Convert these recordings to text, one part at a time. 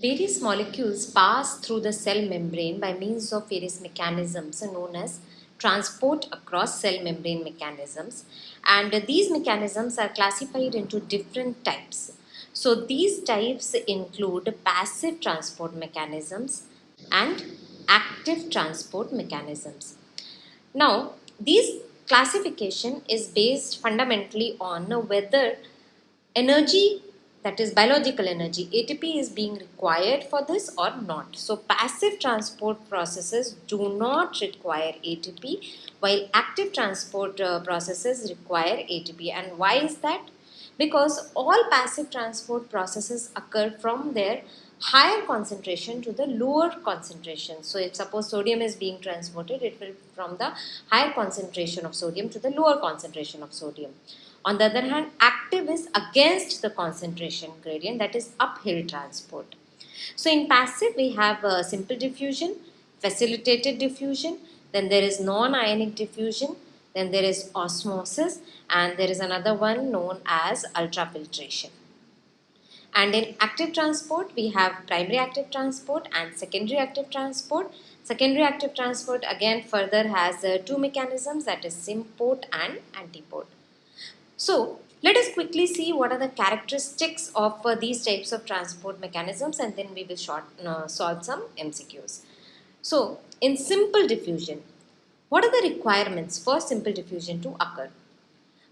Various molecules pass through the cell membrane by means of various mechanisms known as transport across cell membrane mechanisms and these mechanisms are classified into different types. So these types include passive transport mechanisms and active transport mechanisms. Now these classification is based fundamentally on whether energy that is biological energy ATP is being required for this or not. So passive transport processes do not require ATP while active transport uh, processes require ATP and why is that? Because all passive transport processes occur from their higher concentration to the lower concentration. So if suppose sodium is being transported it will from the higher concentration of sodium to the lower concentration of sodium. On the other hand, active is against the concentration gradient that is uphill transport. So in passive we have uh, simple diffusion, facilitated diffusion, then there is non-ionic diffusion, then there is osmosis and there is another one known as ultrafiltration. And in active transport, we have primary active transport and secondary active transport. Secondary active transport again further has uh, two mechanisms that is symport and antiport. So let us quickly see what are the characteristics of uh, these types of transport mechanisms and then we will short, uh, solve some MCQs. So in simple diffusion, what are the requirements for simple diffusion to occur?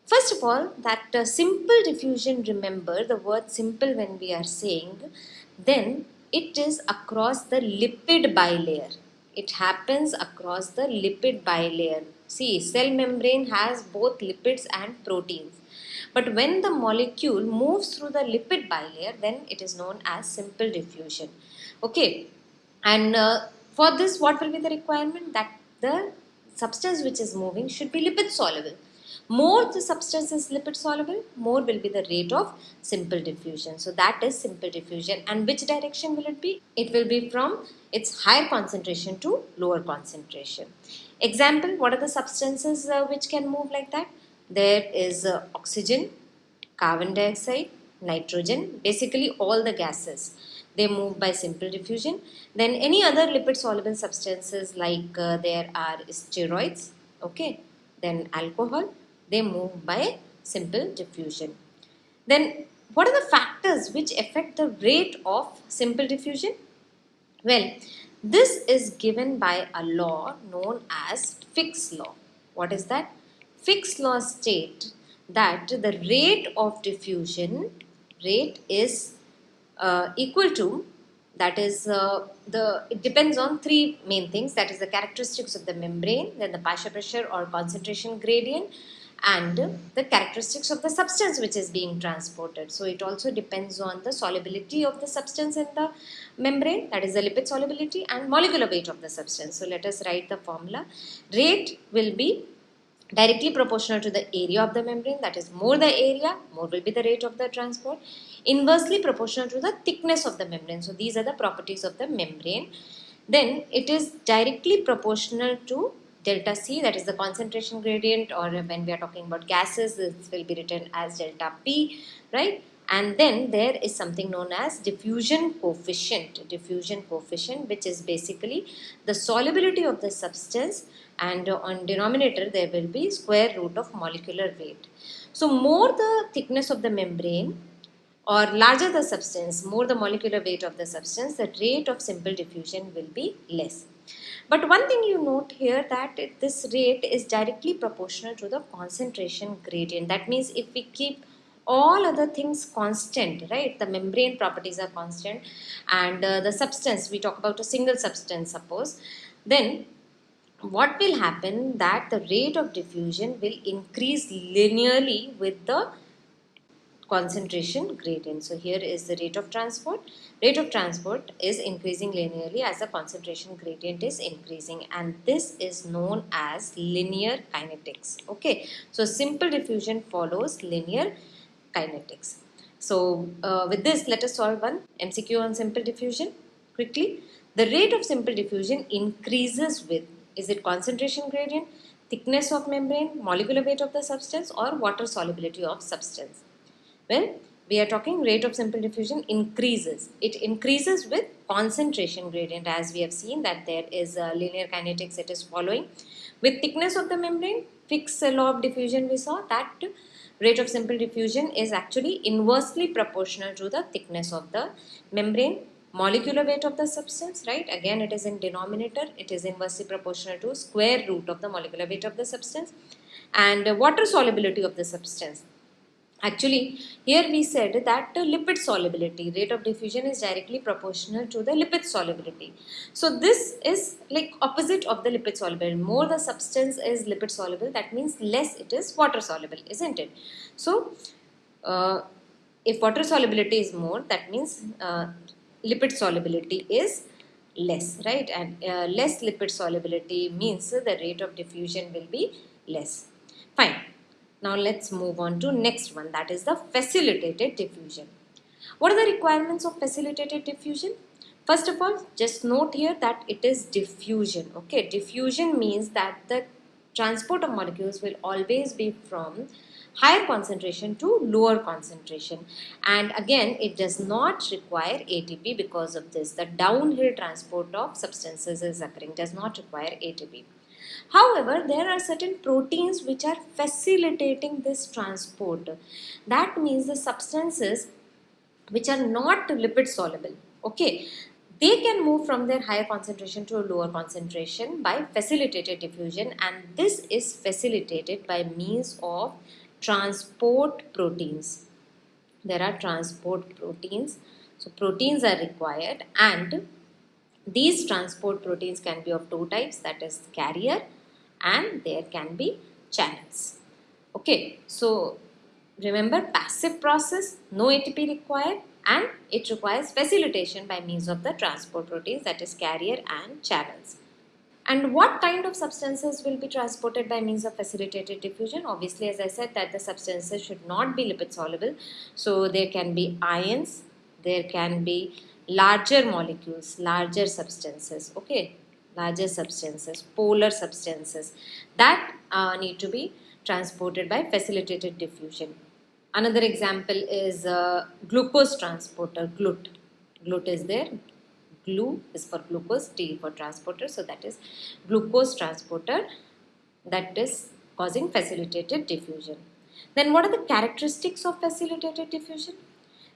First of all, that uh, simple diffusion, remember the word simple when we are saying, then it is across the lipid bilayer. It happens across the lipid bilayer. See, cell membrane has both lipids and proteins. But when the molecule moves through the lipid bilayer, then it is known as simple diffusion. Okay, and uh, for this, what will be the requirement? That the substance which is moving should be lipid soluble. More the substance is lipid soluble, more will be the rate of simple diffusion. So that is simple diffusion. And which direction will it be? It will be from its higher concentration to lower concentration. Example, what are the substances uh, which can move like that? There is uh, oxygen, carbon dioxide, nitrogen, basically all the gases. They move by simple diffusion. Then any other lipid soluble substances like uh, there are steroids, okay, then alcohol, they move by simple diffusion. Then what are the factors which affect the rate of simple diffusion? Well, this is given by a law known as Fick's law. What is that? Fick's law state that the rate of diffusion rate is uh, equal to that is uh, the it depends on three main things that is the characteristics of the membrane then the partial pressure or concentration gradient and the characteristics of the substance which is being transported. So it also depends on the solubility of the substance in the membrane that is the lipid solubility and molecular weight of the substance. So let us write the formula. Rate will be directly proportional to the area of the membrane that is more the area more will be the rate of the transport inversely proportional to the thickness of the membrane so these are the properties of the membrane then it is directly proportional to delta C that is the concentration gradient or when we are talking about gases this will be written as delta P right? And then there is something known as diffusion coefficient diffusion coefficient which is basically the solubility of the substance and on denominator there will be square root of molecular weight. So more the thickness of the membrane or larger the substance more the molecular weight of the substance the rate of simple diffusion will be less but one thing you note here that this rate is directly proportional to the concentration gradient. That means if we keep all other things constant, right? The membrane properties are constant and uh, the substance, we talk about a single substance suppose, then what will happen that the rate of diffusion will increase linearly with the concentration gradient. So here is the rate of transport. Rate of transport is increasing linearly as the concentration gradient is increasing and this is known as linear kinetics. Okay, so simple diffusion follows linear kinetics. So uh, with this let us solve one MCQ on simple diffusion quickly. The rate of simple diffusion increases with is it concentration gradient, thickness of membrane, molecular weight of the substance or water solubility of substance. Well, we are talking rate of simple diffusion increases. It increases with concentration gradient as we have seen that there is a linear kinetics it is following. With thickness of the membrane, Fick's law of diffusion we saw that rate of simple diffusion is actually inversely proportional to the thickness of the membrane molecular weight of the substance right again it is in denominator it is inversely proportional to square root of the molecular weight of the substance and water solubility of the substance Actually, here we said that lipid solubility, rate of diffusion is directly proportional to the lipid solubility. So this is like opposite of the lipid solubility. More the substance is lipid soluble, that means less it is water soluble, isn't it? So, uh, if water solubility is more, that means uh, lipid solubility is less, right? And uh, less lipid solubility means the rate of diffusion will be less. Fine. Now let's move on to next one that is the facilitated diffusion. What are the requirements of facilitated diffusion? First of all, just note here that it is diffusion. Okay, diffusion means that the transport of molecules will always be from higher concentration to lower concentration and again it does not require ATP because of this the downhill transport of substances is occurring does not require ATP However, there are certain proteins which are facilitating this transport. That means the substances which are not lipid soluble. Okay, they can move from their higher concentration to a lower concentration by facilitated diffusion and this is facilitated by means of transport proteins. There are transport proteins. So proteins are required and these transport proteins can be of two types that is carrier and there can be channels. Okay, so remember passive process, no ATP required and it requires facilitation by means of the transport proteins that is carrier and channels. And what kind of substances will be transported by means of facilitated diffusion? Obviously, as I said that the substances should not be lipid soluble. So there can be ions, there can be larger molecules, larger substances. Okay, larger substances, polar substances that uh, need to be transported by facilitated diffusion. Another example is uh, glucose transporter, GLUT. GLUT is there. Glu is for glucose, T for transporter. So that is glucose transporter that is causing facilitated diffusion. Then what are the characteristics of facilitated diffusion?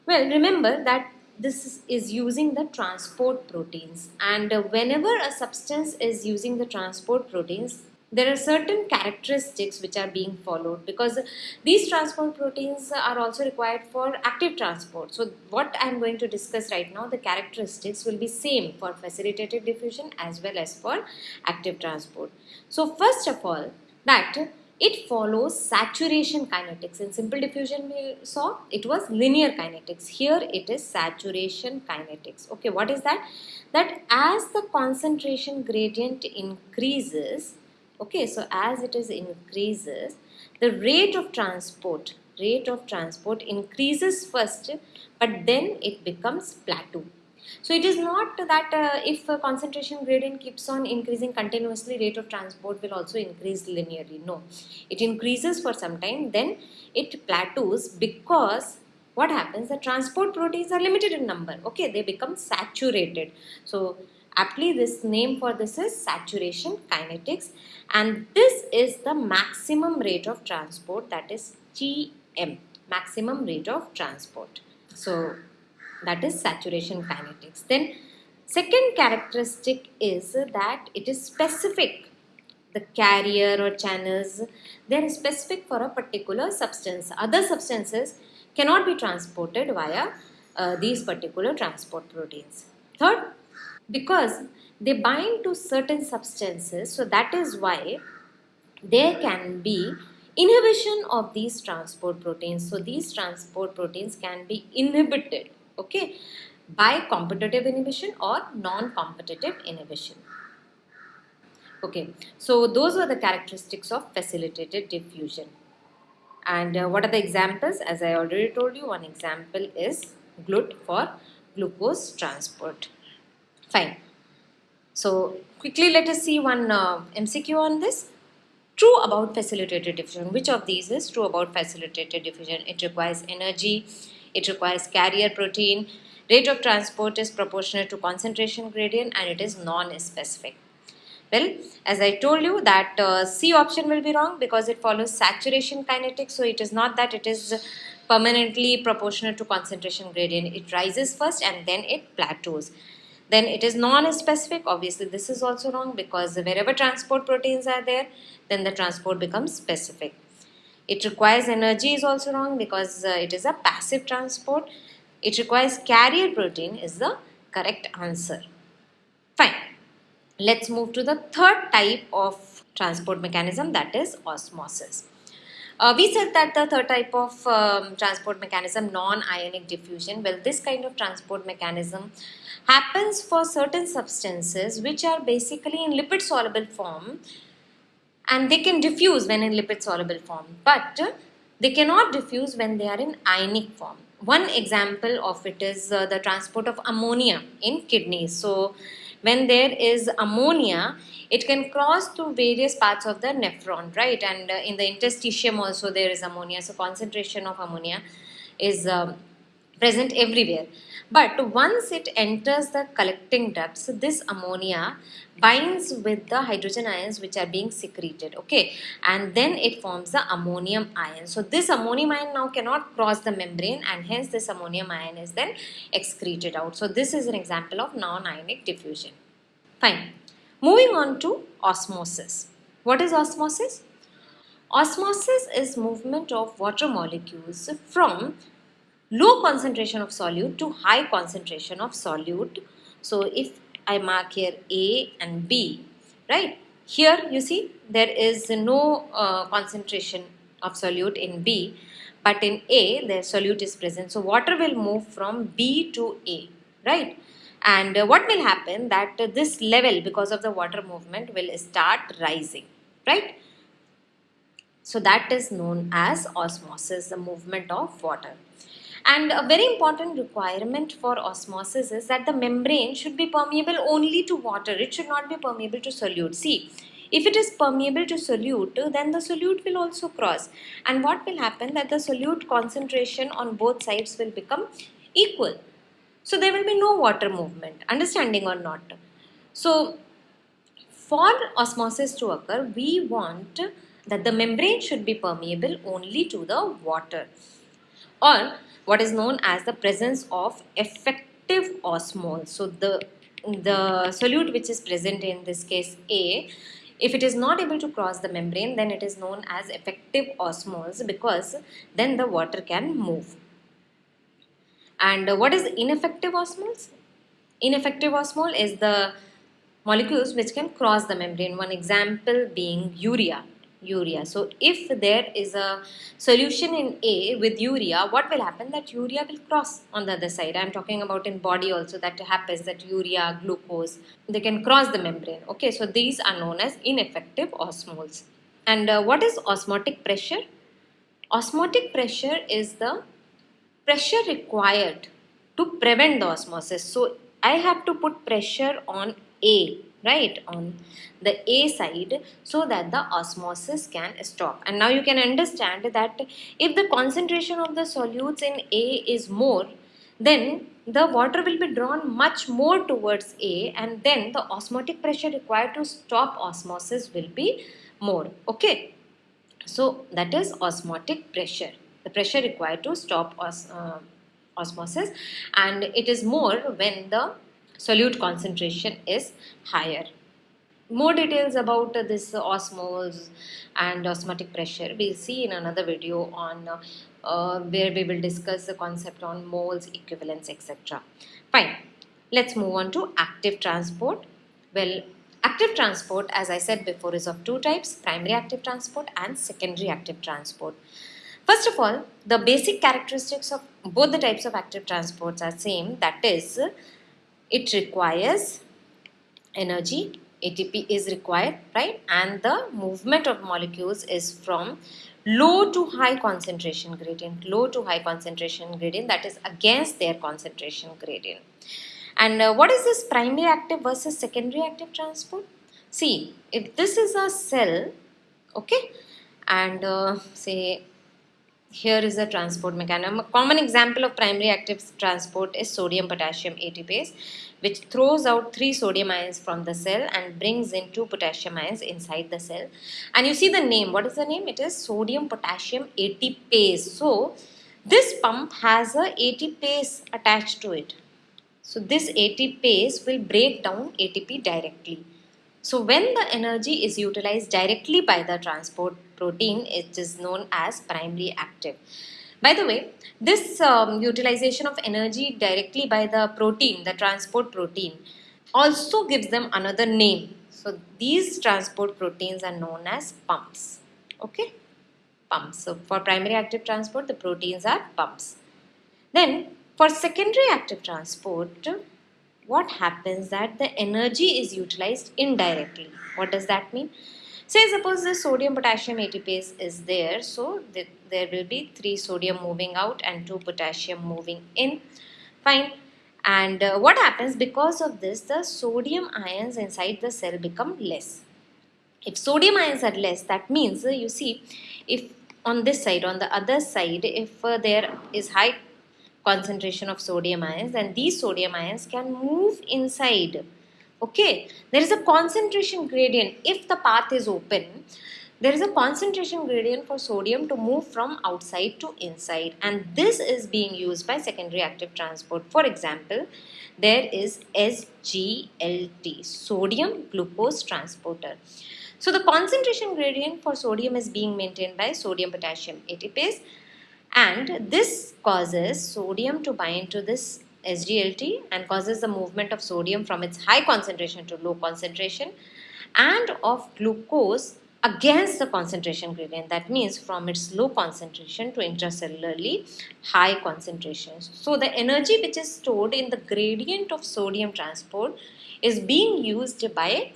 Well, remember that this is using the transport proteins and uh, whenever a substance is using the transport proteins there are certain characteristics which are being followed because these transport proteins are also required for active transport. So what I am going to discuss right now, the characteristics will be same for facilitated diffusion as well as for active transport. So first of all, that it follows saturation kinetics. In simple diffusion we saw it was linear kinetics. Here it is saturation kinetics. Okay, what is that? That as the concentration gradient increases, okay, so as it is increases, the rate of transport, rate of transport increases first, but then it becomes plateau. So it is not that uh, if a concentration gradient keeps on increasing continuously, rate of transport will also increase linearly. No, it increases for some time, then it plateaus because what happens? The transport proteins are limited in number. Okay, they become saturated. So aptly this name for this is saturation kinetics and this is the maximum rate of transport that is GM, maximum rate of transport. So that is saturation kinetics. Then second characteristic is that it is specific. The carrier or channels, they are specific for a particular substance. Other substances cannot be transported via uh, these particular transport proteins. Third, because they bind to certain substances, so that is why there can be inhibition of these transport proteins. So these transport proteins can be inhibited okay? By competitive inhibition or non-competitive inhibition. Okay? So those were the characteristics of facilitated diffusion. And uh, what are the examples? As I already told you one example is GLUT for glucose transport. Fine. So quickly let us see one uh, MCQ on this. True about facilitated diffusion. Which of these is true about facilitated diffusion? It requires energy it requires carrier protein, rate of transport is proportional to concentration gradient and it is non-specific. Well, as I told you that uh, C option will be wrong because it follows saturation kinetics. So it is not that it is permanently proportional to concentration gradient. It rises first and then it plateaus. Then it is non-specific. Obviously, this is also wrong because wherever transport proteins are there, then the transport becomes specific. It requires energy is also wrong because uh, it is a passive transport. It requires carrier protein is the correct answer. Fine. Let's move to the third type of transport mechanism that is osmosis. Uh, we said that the third type of um, transport mechanism, non-ionic diffusion, well this kind of transport mechanism happens for certain substances which are basically in lipid soluble form and they can diffuse when in lipid soluble form but they cannot diffuse when they are in ionic form. One example of it is uh, the transport of ammonia in kidneys. So when there is ammonia it can cross through various parts of the nephron right and uh, in the interstitium also there is ammonia so concentration of ammonia is um, present everywhere but once it enters the collecting ducts this ammonia binds with the hydrogen ions which are being secreted okay? And then it forms the ammonium ion. So this ammonium ion now cannot cross the membrane and hence this ammonium ion is then excreted out. So this is an example of non-ionic diffusion. Fine. Moving on to osmosis. What is osmosis? Osmosis is movement of water molecules from low concentration of solute to high concentration of solute so if I mark here A and B, right? Here you see there is no uh, concentration of solute in B, but in A the solute is present. So water will move from B to A, right? And uh, what will happen that uh, this level because of the water movement will start rising, right? So that is known as osmosis, the movement of water. And a very important requirement for osmosis is that the membrane should be permeable only to water. It should not be permeable to solute. See, if it is permeable to solute, then the solute will also cross. And what will happen that the solute concentration on both sides will become equal. So there will be no water movement, understanding or not. So for osmosis to occur, we want that the membrane should be permeable only to the water. Or what is known as the presence of effective osmoles. So the, the solute which is present in this case A, if it is not able to cross the membrane then it is known as effective osmoles because then the water can move. And what is ineffective osmoles? Ineffective osmole is the molecules which can cross the membrane. One example being urea urea. So if there is a solution in A with urea, what will happen? That urea will cross on the other side. I am talking about in body also that happens that urea, glucose, they can cross the membrane. Okay, so these are known as ineffective osmoles. And uh, what is osmotic pressure? Osmotic pressure is the pressure required to prevent the osmosis. So I have to put pressure on A right on the A side so that the osmosis can stop. And now you can understand that if the concentration of the solutes in A is more then the water will be drawn much more towards A and then the osmotic pressure required to stop osmosis will be more okay? So that is osmotic pressure. The pressure required to stop os uh, osmosis and it is more when the solute concentration is higher. More details about uh, this osmoles and osmotic pressure we'll see in another video on uh, uh, where we will discuss the concept on moles, equivalence, etc. Fine. Let's move on to active transport. Well, active transport as I said before is of two types, primary active transport and secondary active transport. First of all, the basic characteristics of both the types of active transports are same that is it requires energy. ATP is required right? And the movement of molecules is from low to high concentration gradient. Low to high concentration gradient that is against their concentration gradient. And uh, what is this primary active versus secondary active transport? See if this is a cell okay and uh, say here is a transport mechanism. A common example of primary active transport is sodium potassium ATPase which throws out three sodium ions from the cell and brings in two potassium ions inside the cell. And you see the name. What is the name? It is sodium potassium ATPase. So this pump has a ATPase attached to it. So this ATPase will break down ATP directly. So when the energy is utilized directly by the transport protein, it is known as primary active. By the way, this um, utilization of energy directly by the protein, the transport protein, also gives them another name. So these transport proteins are known as pumps. Okay, pumps. So for primary active transport, the proteins are pumps. Then for secondary active transport, what happens that the energy is utilized indirectly. What does that mean? Say suppose the sodium potassium ATPase is there. So th there will be 3 sodium moving out and 2 potassium moving in. Fine. And uh, what happens because of this the sodium ions inside the cell become less. If sodium ions are less that means uh, you see if on this side on the other side if uh, there is high concentration of sodium ions and these sodium ions can move inside. Okay? There is a concentration gradient. If the path is open there is a concentration gradient for sodium to move from outside to inside. And this is being used by secondary active transport. For example there is SGLT sodium glucose transporter. So the concentration gradient for sodium is being maintained by sodium potassium. ATPase and this causes sodium to bind to this SGLT and causes the movement of sodium from its high concentration to low concentration and of glucose against the concentration gradient that means from its low concentration to intracellularly high concentration. So the energy which is stored in the gradient of sodium transport is being used by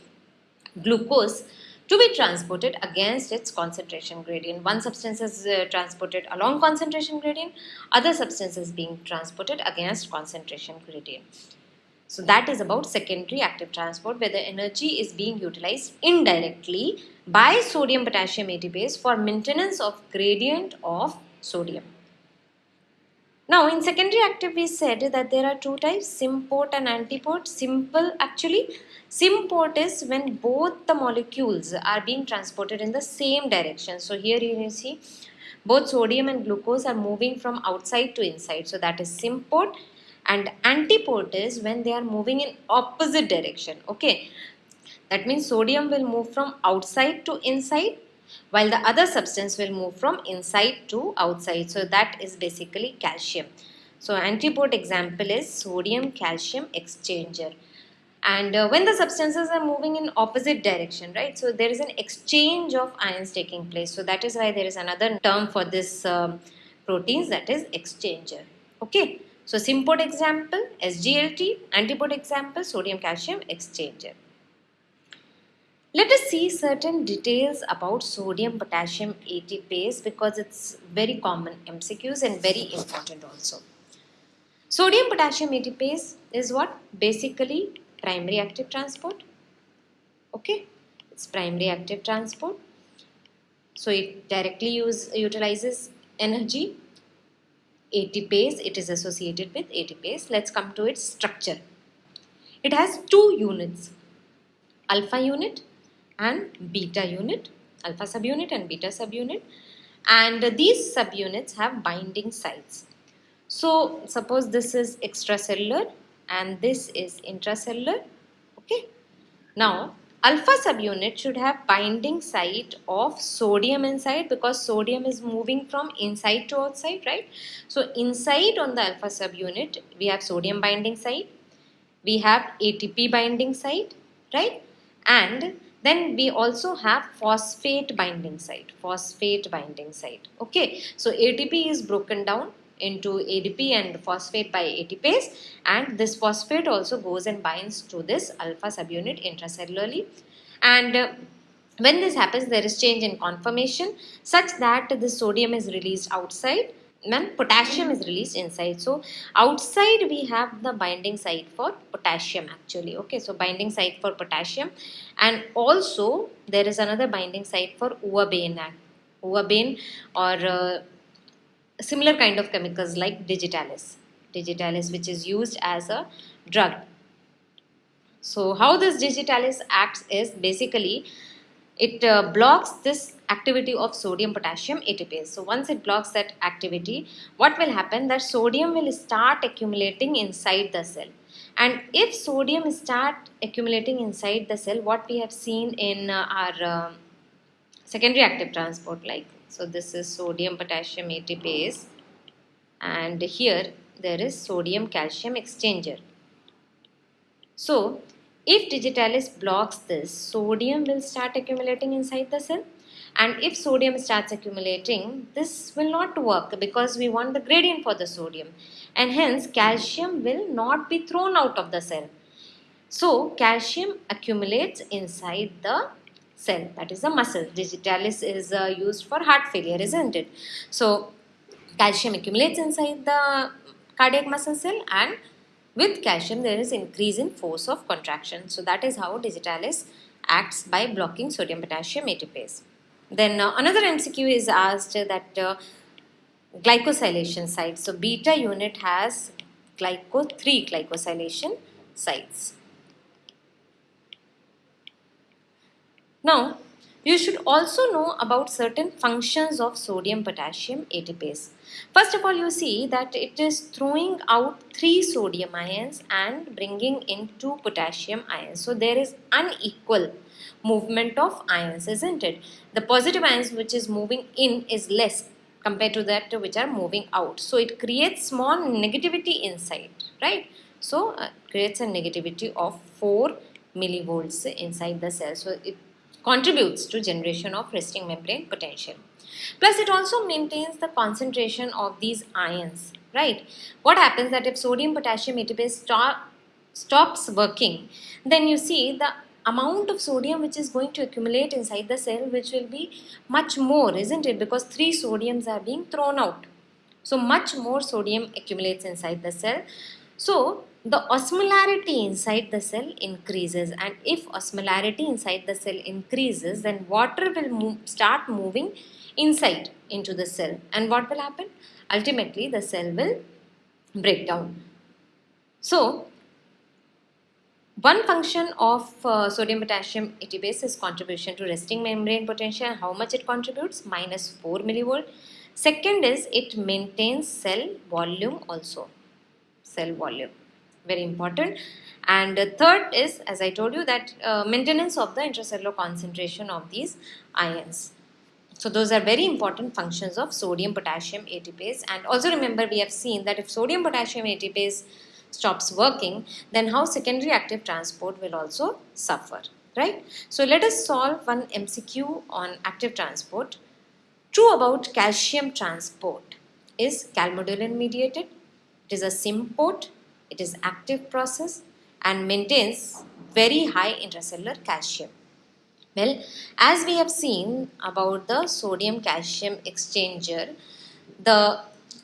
glucose to be transported against its concentration gradient. One substance is uh, transported along concentration gradient, other substance is being transported against concentration gradient. So that is about secondary active transport where the energy is being utilized indirectly by sodium potassium ATPase for maintenance of gradient of sodium. Now in secondary active we said that there are two types symport and antiport. Simple actually symport is when both the molecules are being transported in the same direction. So here you see both sodium and glucose are moving from outside to inside. So that is symport and antiport is when they are moving in opposite direction. Okay. That means sodium will move from outside to inside while the other substance will move from inside to outside. So that is basically calcium. So antiport example is sodium calcium exchanger. And uh, when the substances are moving in opposite direction, right? So there is an exchange of ions taking place. So that is why there is another term for this um, proteins that is exchanger. Okay. So symport example SGLT, antiport example sodium calcium exchanger. Let us see certain details about sodium potassium ATPase because it's very common MCQs and very important also. Sodium potassium ATPase is what? Basically primary active transport. Okay, it's primary active transport. So it directly use, utilizes energy. ATPase, it is associated with ATPase. Let's come to its structure. It has two units, alpha unit and beta unit, alpha subunit and beta subunit. And these subunits have binding sites. So suppose this is extracellular and this is intracellular. Okay. Now alpha subunit should have binding site of sodium inside because sodium is moving from inside to outside, right? So inside on the alpha subunit, we have sodium binding site, we have ATP binding site, right? And then we also have phosphate binding site, phosphate binding site. Okay, so ATP is broken down into ADP and phosphate by ATPase and this phosphate also goes and binds to this alpha subunit intracellularly and uh, when this happens there is change in conformation such that the sodium is released outside and potassium is released inside. So outside we have the binding site for potassium actually. Okay, so binding site for potassium and also there is another binding site for ouabain, ouabain or uh, similar kind of chemicals like digitalis. Digitalis which is used as a drug. So how this digitalis acts is basically it uh, blocks this activity of sodium potassium ATPase. So once it blocks that activity, what will happen that sodium will start accumulating inside the cell. And if sodium start accumulating inside the cell, what we have seen in uh, our uh, secondary active transport like, so this is sodium potassium ATPase and here there is sodium calcium exchanger. So if digitalis blocks this, sodium will start accumulating inside the cell and if sodium starts accumulating, this will not work because we want the gradient for the sodium and hence calcium will not be thrown out of the cell. So calcium accumulates inside the cell that is the muscle. Digitalis is uh, used for heart failure isn't it? So calcium accumulates inside the cardiac muscle cell and with calcium, there is increase in force of contraction. So that is how digitalis acts by blocking sodium potassium ATPase. Then uh, another MCQ is asked that uh, glycosylation sites. So beta unit has glyco 3 glycosylation sites. Now you should also know about certain functions of sodium potassium ATPase. First of all, you see that it is throwing out three sodium ions and bringing in two potassium ions. So there is unequal movement of ions, isn't it? The positive ions which is moving in is less compared to that which are moving out. So it creates small negativity inside, right? So uh, creates a negativity of 4 millivolts inside the cell. So it contributes to generation of resting membrane potential. Plus it also maintains the concentration of these ions, right? What happens that if sodium potassium ATPase stop, stops working, then you see the amount of sodium which is going to accumulate inside the cell which will be much more, isn't it? Because three sodiums are being thrown out. So much more sodium accumulates inside the cell. So the osmolarity inside the cell increases and if osmolarity inside the cell increases then water will move, start moving inside into the cell. And what will happen? Ultimately the cell will break down. So one function of uh, sodium potassium ATPase is contribution to resting membrane potential. How much it contributes? Minus 4 millivolt. Second is it maintains cell volume also. Cell volume very important and third is as I told you that uh, maintenance of the intracellular concentration of these ions. So those are very important functions of sodium potassium ATPase and also remember we have seen that if sodium potassium ATPase stops working then how secondary active transport will also suffer right. So let us solve one MCQ on active transport. True about calcium transport is calmodulin mediated. It is a symport it is active process and maintains very high intracellular calcium. Well, as we have seen about the sodium calcium exchanger, the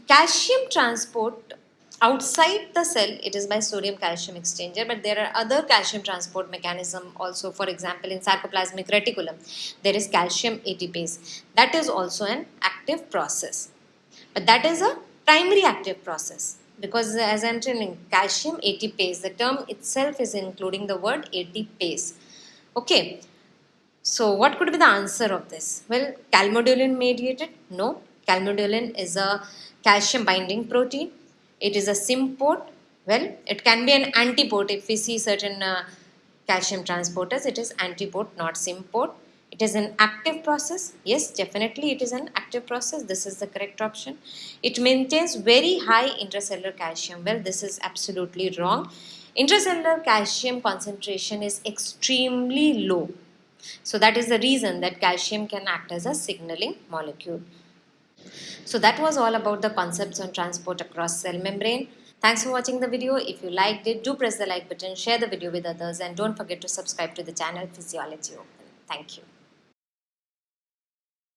calcium transport outside the cell it is by sodium calcium exchanger but there are other calcium transport mechanism also for example in sarcoplasmic reticulum there is calcium ATPase. That is also an active process. But that is a primary active process because as I'm telling calcium ATPase, the term itself is including the word ATPase. Okay. So what could be the answer of this? Well, calmodulin mediated? No. Calmodulin is a calcium binding protein. It is a symport. Well, it can be an antiport if we see certain uh, calcium transporters. It is antiport, not symport. It is an active process. Yes, definitely it is an active process. This is the correct option. It maintains very high intracellular calcium. Well, this is absolutely wrong. Intracellular calcium concentration is extremely low. So that is the reason that calcium can act as a signaling molecule. So that was all about the concepts on transport across cell membrane. Thanks for watching the video. If you liked it, do press the like button, share the video with others and don't forget to subscribe to the channel Physiology Open. Thank you.